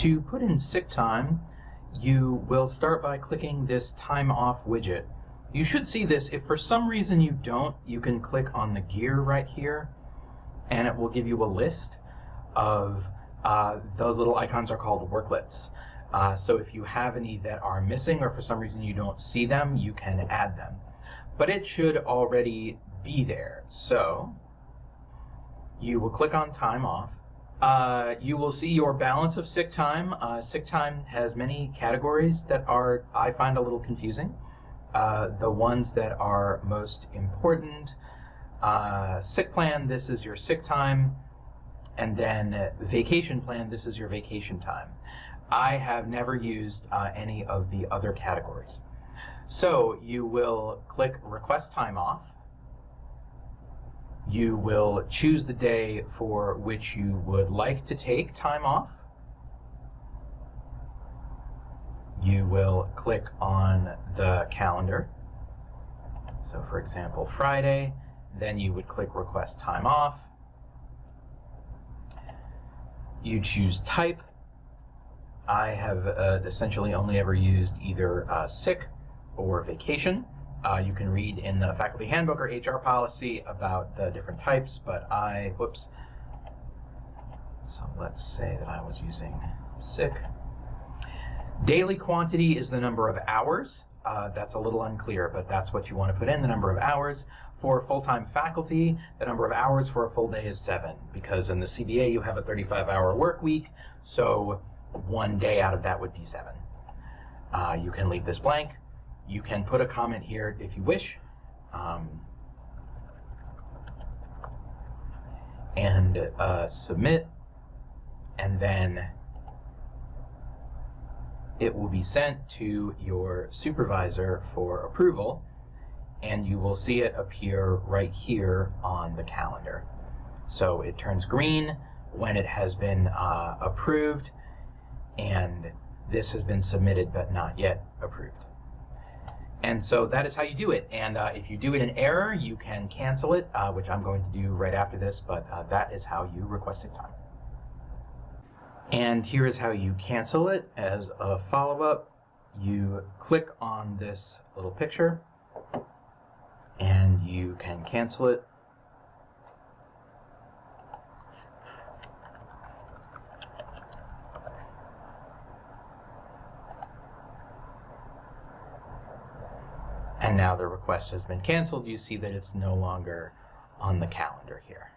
To put in sick time, you will start by clicking this time off widget. You should see this. If for some reason you don't, you can click on the gear right here and it will give you a list of uh, those little icons are called worklets. Uh, so if you have any that are missing or for some reason you don't see them, you can add them. But it should already be there. So you will click on time off. Uh, you will see your balance of sick time. Uh, sick time has many categories that are, I find a little confusing. Uh, the ones that are most important, uh, sick plan, this is your sick time, and then vacation plan, this is your vacation time. I have never used uh, any of the other categories. So you will click request time off, you will choose the day for which you would like to take time off. You will click on the calendar. So for example, Friday, then you would click request time off. You choose type. I have uh, essentially only ever used either uh, sick or vacation. Uh, you can read in the faculty handbook or HR policy about the different types, but I, whoops. So let's say that I was using sick. Daily quantity is the number of hours. Uh, that's a little unclear, but that's what you want to put in, the number of hours. For full-time faculty, the number of hours for a full day is seven, because in the CBA you have a 35-hour work week, so one day out of that would be seven. Uh, you can leave this blank. You can put a comment here if you wish. Um, and uh, submit, and then it will be sent to your supervisor for approval, and you will see it appear right here on the calendar. So it turns green when it has been uh, approved, and this has been submitted but not yet approved. And so that is how you do it. And uh, if you do it in error, you can cancel it, uh, which I'm going to do right after this, but uh, that is how you request sick time. And here is how you cancel it. As a follow-up, you click on this little picture, and you can cancel it and now the request has been canceled, you see that it's no longer on the calendar here.